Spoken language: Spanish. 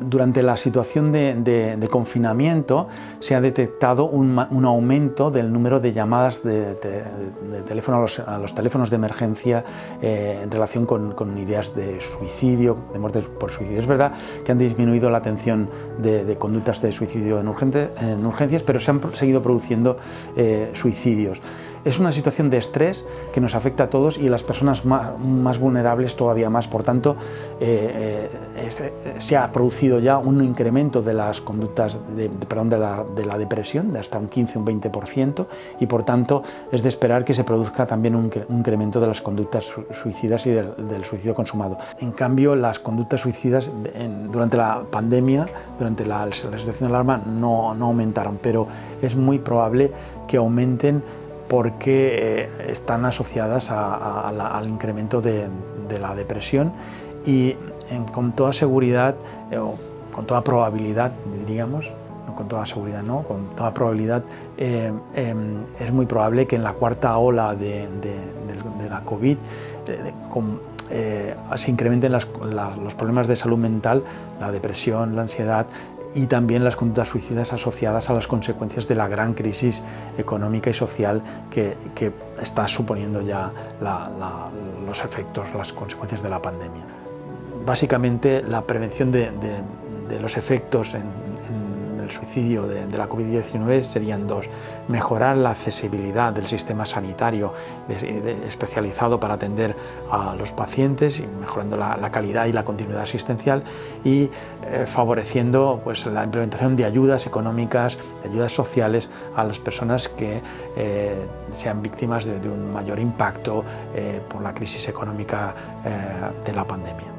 Durante la situación de, confinamiento se ha detectado un, aumento del número de llamadas de, teléfono a los, teléfonos de emergencia eh, en relación con, ideas de suicidio, de muertes por suicidio. Es verdad que han disminuido la atención de, conductas de suicidio en, urgencias, pero se han seguido produciendo eh, suicidios. Es una situación de estrés que nos afecta a todos y a las personas más, vulnerables todavía más. Por tanto, eh, eh, se ha producido ya un incremento de las conductas de, perdón, de, la, depresión de hasta un 15 un 20% y por tanto es de esperar que se produzca también un, incremento de las conductas suicidas y del, suicidio consumado. En cambio, las conductas suicidas durante la pandemia, durante la, situación de alarma, no, no aumentaron, pero es muy probable que aumenten porque eh, están asociadas al incremento de, la depresión y con toda seguridad, eh, o con toda probabilidad, diríamos, no con toda seguridad, no, con toda probabilidad, eh, em, es muy probable que en la cuarta ola de, la COVID se incrementen los problemas de salud mental, la depresión, la ansiedad, y también las conductas suicidas asociadas a las consecuencias de la gran crisis económica y social que, está suponiendo ya los efectos, las consecuencias de la pandemia. Básicamente la prevención de, de los efectos en, suicidio de, la COVID-19 serían dos. Mejorar la accesibilidad del sistema sanitario especializado para atender a los pacientes, y mejorando la, calidad y la continuidad asistencial y eh, favoreciendo pues, la implementación de ayudas económicas, de ayudas sociales a las personas que eh, sean víctimas de, un mayor impacto eh, por la crisis económica de la pandemia.